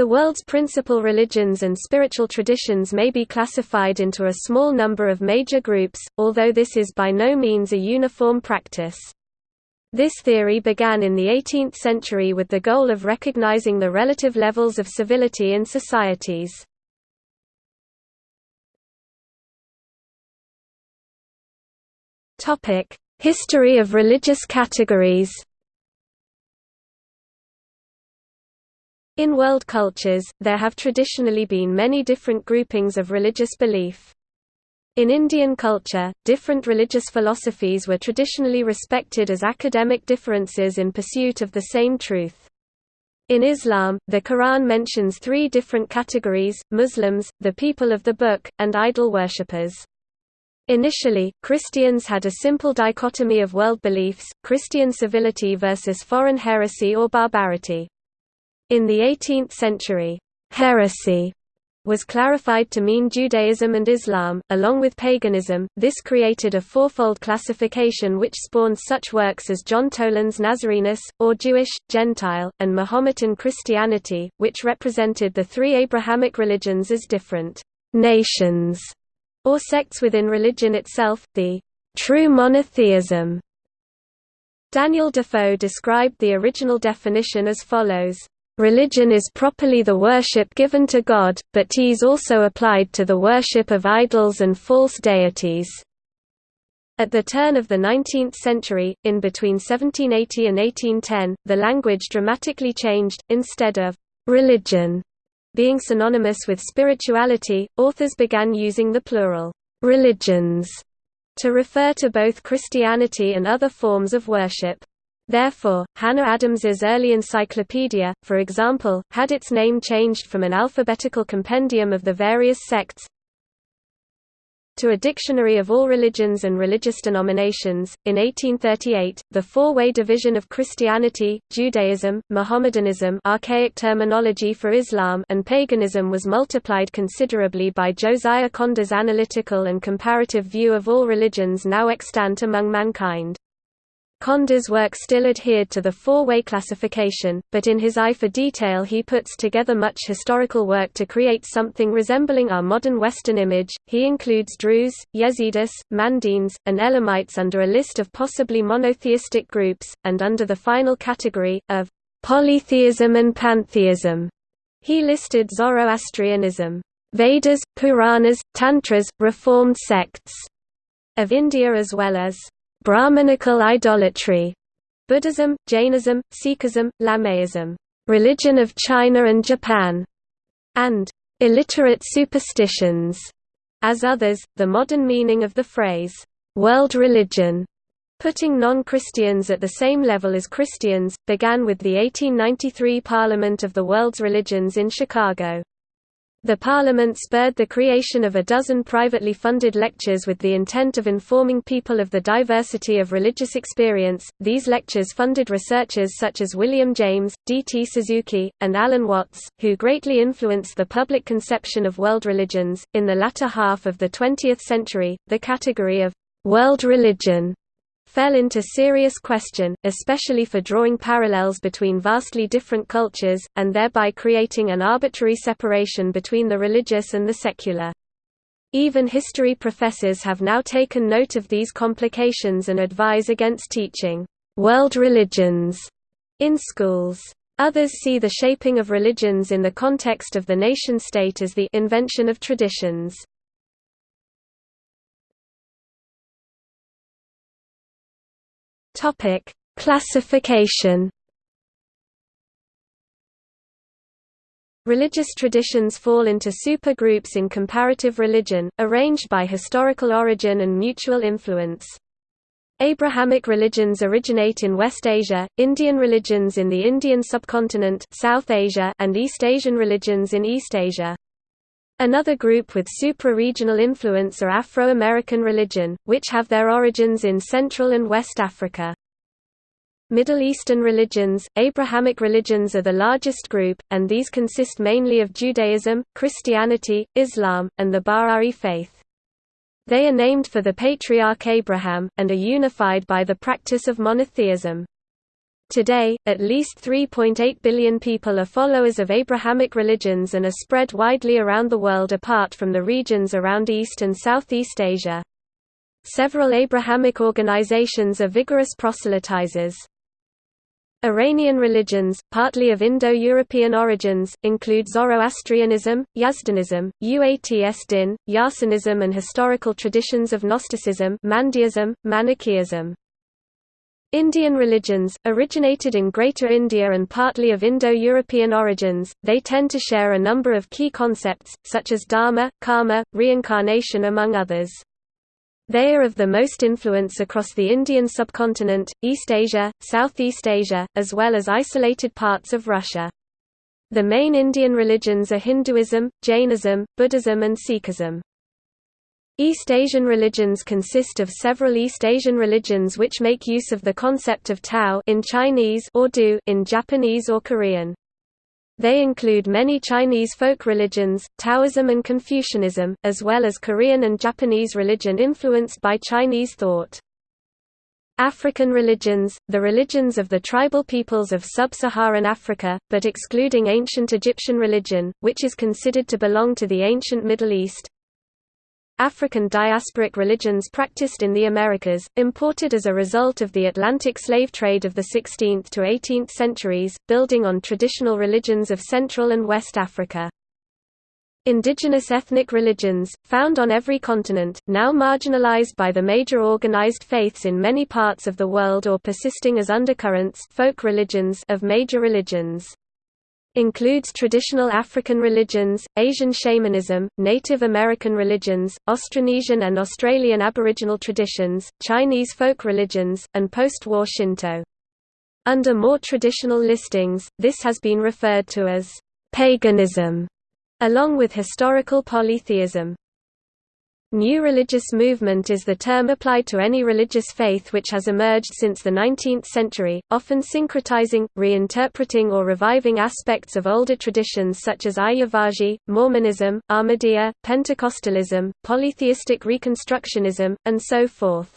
The world's principal religions and spiritual traditions may be classified into a small number of major groups, although this is by no means a uniform practice. This theory began in the 18th century with the goal of recognizing the relative levels of civility in societies. History of religious categories In world cultures, there have traditionally been many different groupings of religious belief. In Indian culture, different religious philosophies were traditionally respected as academic differences in pursuit of the same truth. In Islam, the Quran mentions three different categories, Muslims, the people of the book, and idol worshippers. Initially, Christians had a simple dichotomy of world beliefs, Christian civility versus foreign heresy or barbarity. In the 18th century, heresy was clarified to mean Judaism and Islam, along with paganism. This created a fourfold classification which spawned such works as John Toland's Nazarenus, or Jewish, Gentile, and Mahometan Christianity, which represented the three Abrahamic religions as different nations or sects within religion itself, the true monotheism. Daniel Defoe described the original definition as follows. Religion is properly the worship given to God, but is also applied to the worship of idols and false deities. At the turn of the 19th century, in between 1780 and 1810, the language dramatically changed, instead of «religion» being synonymous with spirituality, authors began using the plural «religions» to refer to both Christianity and other forms of worship. Therefore, Hannah Adams's early encyclopedia, for example, had its name changed from an alphabetical compendium of the various sects to a dictionary of all religions and religious denominations. In 1838, the four-way division of Christianity, Judaism, Mohammedanism, archaic terminology for Islam, and paganism was multiplied considerably by Josiah Conder's analytical and comparative view of all religions now extant among mankind. Conder's work still adhered to the four-way classification, but in his eye for detail he puts together much historical work to create something resembling our modern Western image. He includes Druze, Yazidis, Mandaeans, and Elamites under a list of possibly monotheistic groups, and under the final category, of polytheism and pantheism. He listed Zoroastrianism, Vedas, Puranas, Tantras, Reformed sects of India as well as Brahmanical idolatry, Buddhism, Jainism, Sikhism, Lamaism, religion of China and Japan, and illiterate superstitions. As others, the modern meaning of the phrase, world religion, putting non-Christians at the same level as Christians, began with the 1893 Parliament of the World's Religions in Chicago. The Parliament spurred the creation of a dozen privately funded lectures with the intent of informing people of the diversity of religious experience. These lectures funded researchers such as William James, D. T. Suzuki, and Alan Watts, who greatly influenced the public conception of world religions. In the latter half of the 20th century, the category of world religion fell into serious question, especially for drawing parallels between vastly different cultures, and thereby creating an arbitrary separation between the religious and the secular. Even history professors have now taken note of these complications and advise against teaching world religions in schools. Others see the shaping of religions in the context of the nation-state as the invention of traditions. Topic: Classification. Religious traditions fall into supergroups in comparative religion, arranged by historical origin and mutual influence. Abrahamic religions originate in West Asia, Indian religions in the Indian subcontinent South Asia and East Asian religions in East Asia. Another group with supra-regional influence are Afro-American religion, which have their origins in Central and West Africa. Middle Eastern religions, Abrahamic religions are the largest group, and these consist mainly of Judaism, Christianity, Islam, and the Bahá'í faith. They are named for the patriarch Abraham, and are unified by the practice of monotheism. Today, at least 3.8 billion people are followers of Abrahamic religions and are spread widely around the world apart from the regions around East and Southeast Asia. Several Abrahamic organizations are vigorous proselytizers. Iranian religions, partly of Indo-European origins, include Zoroastrianism, Yazdanism, Uats Din, Yarsanism and historical traditions of Gnosticism Manichaeism. Indian religions, originated in Greater India and partly of Indo-European origins, they tend to share a number of key concepts, such as dharma, karma, reincarnation among others. They are of the most influence across the Indian subcontinent, East Asia, Southeast Asia, as well as isolated parts of Russia. The main Indian religions are Hinduism, Jainism, Buddhism and Sikhism. East Asian religions consist of several East Asian religions which make use of the concept of Tao in Chinese or Dō in Japanese or Korean. They include many Chinese folk religions, Taoism and Confucianism, as well as Korean and Japanese religion influenced by Chinese thought. African religions, the religions of the tribal peoples of sub-Saharan Africa, but excluding ancient Egyptian religion, which is considered to belong to the ancient Middle East, African diasporic religions practiced in the Americas, imported as a result of the Atlantic slave trade of the 16th to 18th centuries, building on traditional religions of Central and West Africa. Indigenous ethnic religions, found on every continent, now marginalized by the major organized faiths in many parts of the world or persisting as undercurrents folk religions of major religions. Includes traditional African religions, Asian shamanism, Native American religions, Austronesian and Australian Aboriginal traditions, Chinese folk religions, and post-war Shinto. Under more traditional listings, this has been referred to as paganism, along with historical polytheism. New religious movement is the term applied to any religious faith which has emerged since the 19th century, often syncretizing, reinterpreting or reviving aspects of older traditions such as Ayyavazhi, Mormonism, Ahmadiyya, Pentecostalism, polytheistic Reconstructionism, and so forth.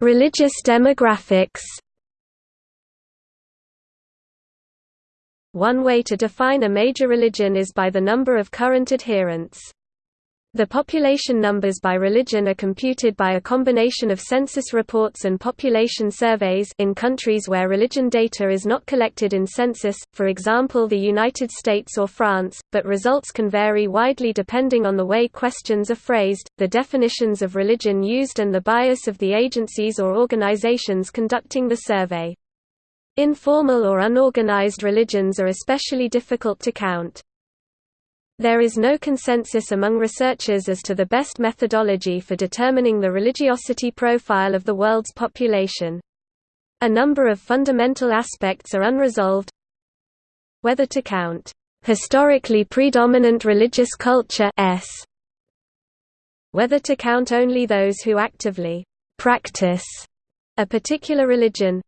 Religious demographics One way to define a major religion is by the number of current adherents. The population numbers by religion are computed by a combination of census reports and population surveys in countries where religion data is not collected in census, for example the United States or France, but results can vary widely depending on the way questions are phrased, the definitions of religion used and the bias of the agencies or organizations conducting the survey. Informal or unorganized religions are especially difficult to count. There is no consensus among researchers as to the best methodology for determining the religiosity profile of the world's population. A number of fundamental aspects are unresolved. Whether to count historically predominant religious culture s whether to count only those who actively practice a particular religion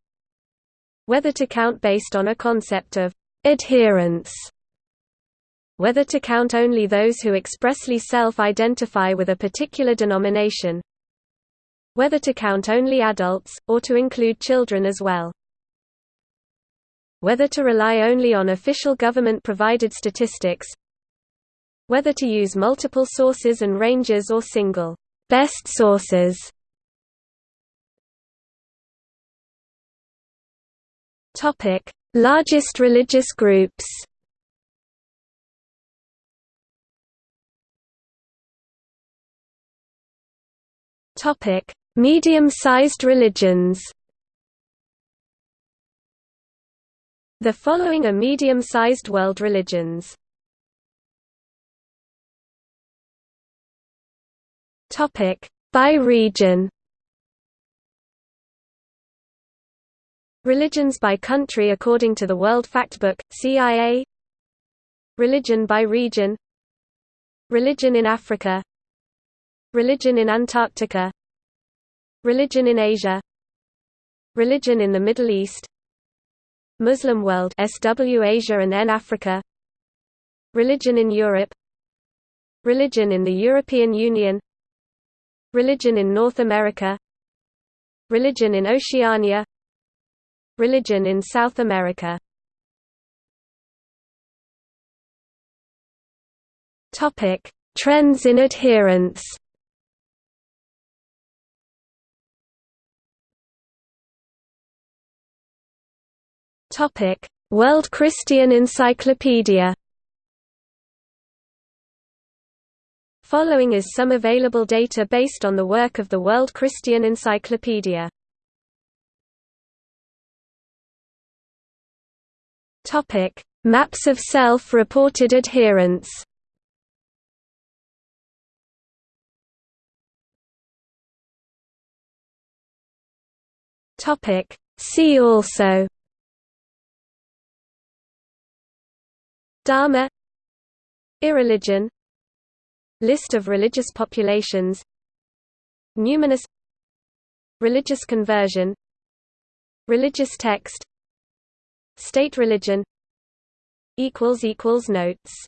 whether to count based on a concept of adherence whether to count only those who expressly self-identify with a particular denomination whether to count only adults, or to include children as well whether to rely only on official government-provided statistics whether to use multiple sources and ranges or single best sources Topic: Largest religious groups. Topic: Medium-sized religions. The following are medium-sized world religions. Topic: By region. Religions by country according to the World Factbook, CIA Religion by region. Religion in Africa. Religion in Antarctica. Religion in Asia. Religion in the Middle East. Muslim world SW Asia and N Africa. Religion in Europe. Religion in the European Union. Religion in North America. Religion in Oceania Religion in South America Trends in adherence. World Christian Encyclopedia. Following is some available data based on the work of the World Christian Encyclopedia. Topic: Maps of self-reported adherence. Topic See also Dharma Irreligion List of religious populations Numinous Religious conversion Religious text State religion. Notes